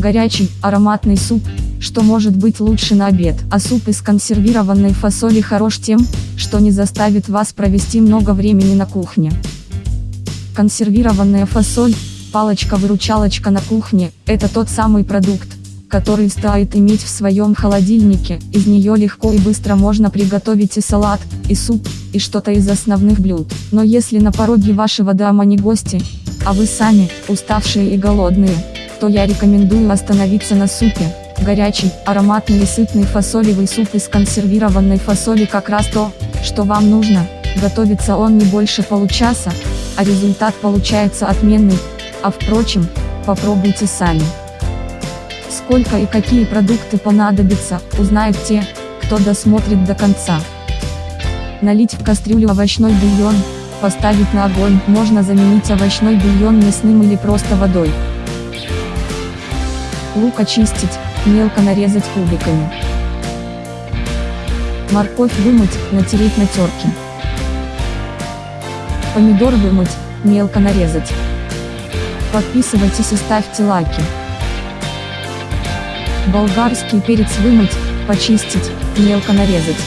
Горячий, ароматный суп, что может быть лучше на обед. А суп из консервированной фасоли хорош тем, что не заставит вас провести много времени на кухне. Консервированная фасоль, палочка-выручалочка на кухне, это тот самый продукт, который стоит иметь в своем холодильнике, из нее легко и быстро можно приготовить и салат, и суп, и что-то из основных блюд. Но если на пороге вашего дома не гости, а вы сами, уставшие и голодные, то я рекомендую остановиться на супе. Горячий, ароматный и сытный фасолевый суп из консервированной фасоли как раз то, что вам нужно. Готовится он не больше получаса, а результат получается отменный. А впрочем, попробуйте сами. Сколько и какие продукты понадобятся, узнают те, кто досмотрит до конца. Налить в кастрюлю овощной бульон, поставить на огонь, можно заменить овощной бульон мясным или просто водой. Лук очистить, мелко нарезать кубиками. Морковь вымыть, натереть на терке. Помидор вымыть, мелко нарезать. Подписывайтесь и ставьте лайки. Болгарский перец вымыть, почистить, мелко нарезать.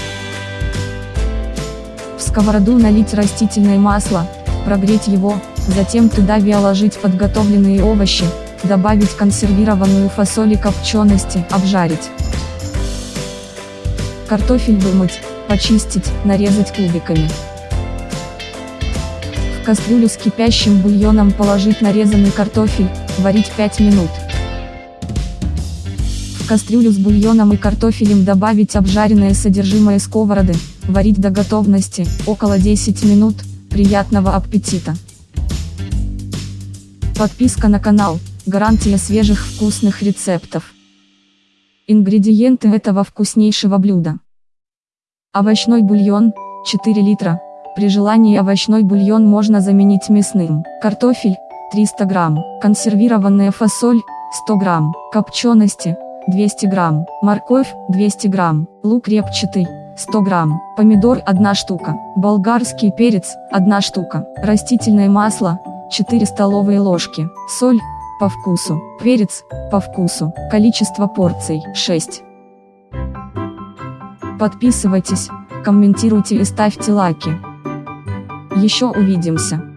В сковороду налить растительное масло, прогреть его, затем туда виоложить подготовленные овощи, добавить консервированную фасоль и копчености, обжарить. Картофель вымыть, почистить, нарезать кубиками. В кастрюлю с кипящим бульоном положить нарезанный картофель, варить 5 минут. В кастрюлю с бульоном и картофелем добавить обжаренное содержимое сковороды, варить до готовности, около 10 минут, приятного аппетита! Подписка на канал, гарантия свежих вкусных рецептов. Ингредиенты этого вкуснейшего блюда. Овощной бульон, 4 литра, при желании овощной бульон можно заменить мясным. Картофель, 300 грамм, консервированная фасоль, 100 грамм, копчености, 200 грамм, морковь, 200 грамм, лук репчатый, 100 грамм, помидор 1 штука, болгарский перец, 1 штука, растительное масло, 4 столовые ложки, соль, по вкусу, перец, по вкусу, количество порций, 6. Подписывайтесь, комментируйте и ставьте лайки. Еще увидимся.